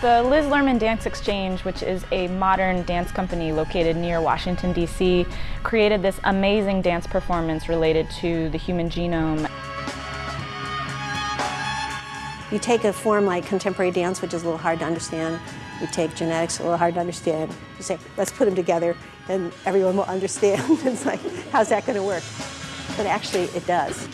The Liz Lerman Dance Exchange, which is a modern dance company located near Washington, D.C., created this amazing dance performance related to the human genome. You take a form like contemporary dance, which is a little hard to understand. You take genetics, a little hard to understand. You say, let's put them together, and everyone will understand. it's like, how's that going to work? But actually, it does.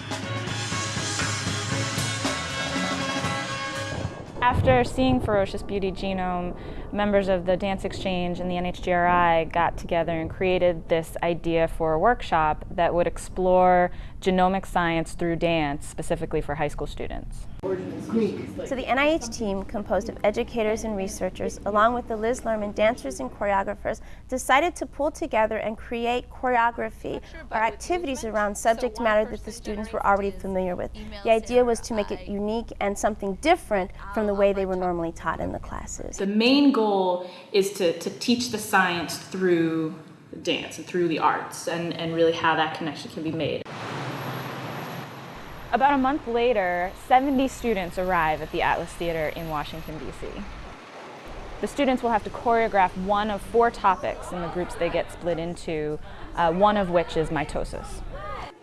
After seeing Ferocious Beauty Genome, members of the Dance Exchange and the NHGRI got together and created this idea for a workshop that would explore genomic science through dance, specifically for high school students. So the NIH team, composed of educators and researchers, along with the Liz Lerman dancers and choreographers, decided to pull together and create choreography or activities around subject matter that the students were already familiar with. The idea was to make it unique and something different from the way they were normally taught in the classes. The main goal is to, to teach the science through dance and through the arts and, and really how that connection can be made. About a month later, 70 students arrive at the Atlas Theater in Washington, D.C. The students will have to choreograph one of four topics in the groups they get split into, uh, one of which is mitosis.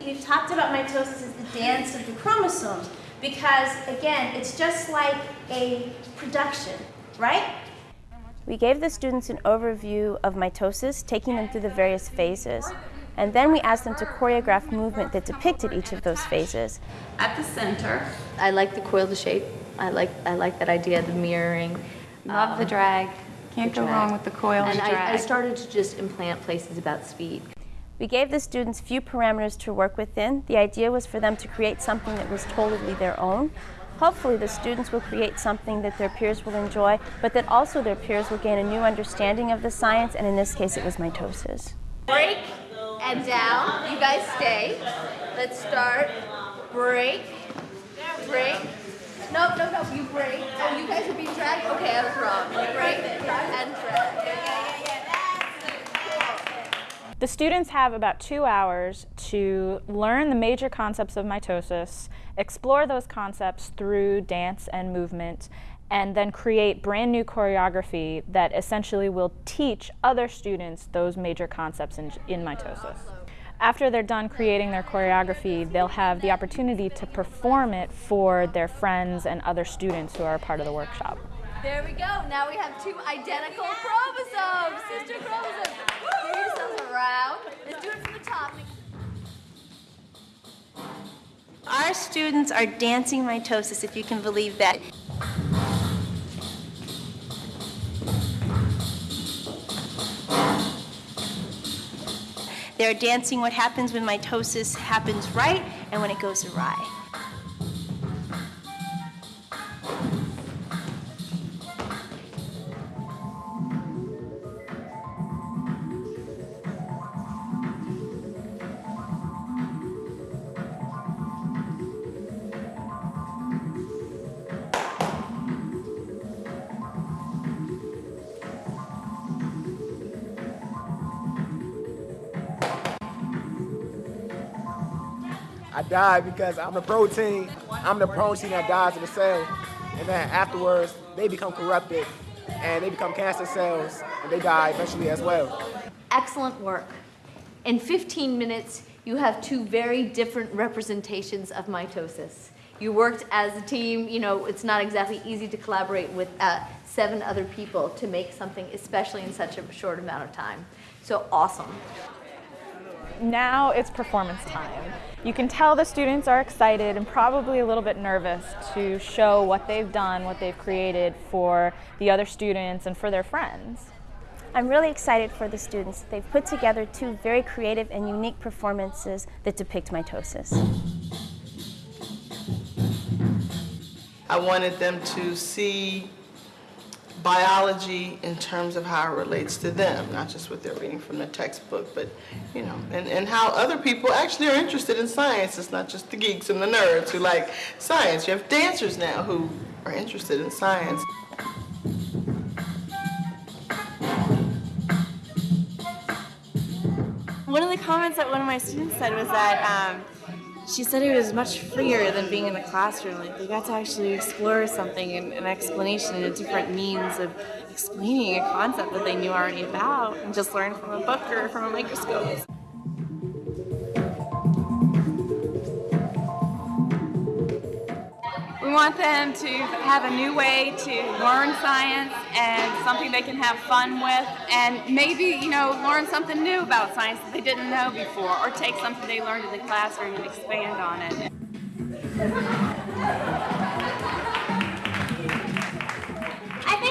We've talked about mitosis as the dance of the chromosomes because, again, it's just like a production, right? We gave the students an overview of mitosis, taking them through the various phases. And then we asked them to choreograph movement that depicted each of those phases. At the center, I like the coil the shape. I like, I like that idea of the mirroring. Love um, the drag. Can't the go drag. wrong with the coil and drag. I, I started to just implant places about speed. We gave the students few parameters to work within. The idea was for them to create something that was totally their own. Hopefully the students will create something that their peers will enjoy, but that also their peers will gain a new understanding of the science, and in this case it was mitosis. Break and down. You guys stay. Let's start. Break. Break. No, no, no, you break. Oh, you guys are being dragged? Okay, I was wrong. Break and drag. The students have about two hours to learn the major concepts of mitosis, explore those concepts through dance and movement, and then create brand new choreography that essentially will teach other students those major concepts in, in mitosis. After they're done creating their choreography, they'll have the opportunity to perform it for their friends and other students who are part of the workshop. There we go. Now we have two identical chromosomes, sister chromosomes. Give yourselves around. Let's do it from the top. Our students are dancing mitosis, if you can believe that. They're dancing what happens when mitosis happens right and when it goes awry. I died because I'm the protein. I'm the protein that dies in the cell. And then afterwards, they become corrupted and they become cancer cells and they die eventually as well. Excellent work. In 15 minutes, you have two very different representations of mitosis. You worked as a team, you know, it's not exactly easy to collaborate with uh, seven other people to make something, especially in such a short amount of time. So awesome. Now it's performance time. You can tell the students are excited and probably a little bit nervous to show what they've done, what they've created for the other students and for their friends. I'm really excited for the students. They've put together two very creative and unique performances that depict mitosis. I wanted them to see biology in terms of how it relates to them, not just what they're reading from the textbook, but, you know, and, and how other people actually are interested in science. It's not just the geeks and the nerds who like science. You have dancers now who are interested in science. One of the comments that one of my students said was that um, she said it was much freer than being in the classroom. Like they got to actually explore something and an explanation and a different means of explaining a concept that they knew already about and just learn from a book or from a microscope. Want them to have a new way to learn science and something they can have fun with and maybe, you know, learn something new about science that they didn't know before or take something they learned in the classroom and expand on it.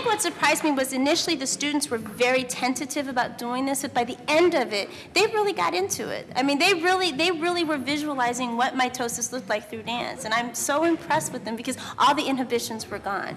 Think what surprised me was initially the students were very tentative about doing this, but by the end of it, they really got into it. I mean, they really, they really were visualizing what mitosis looked like through dance, and I'm so impressed with them because all the inhibitions were gone.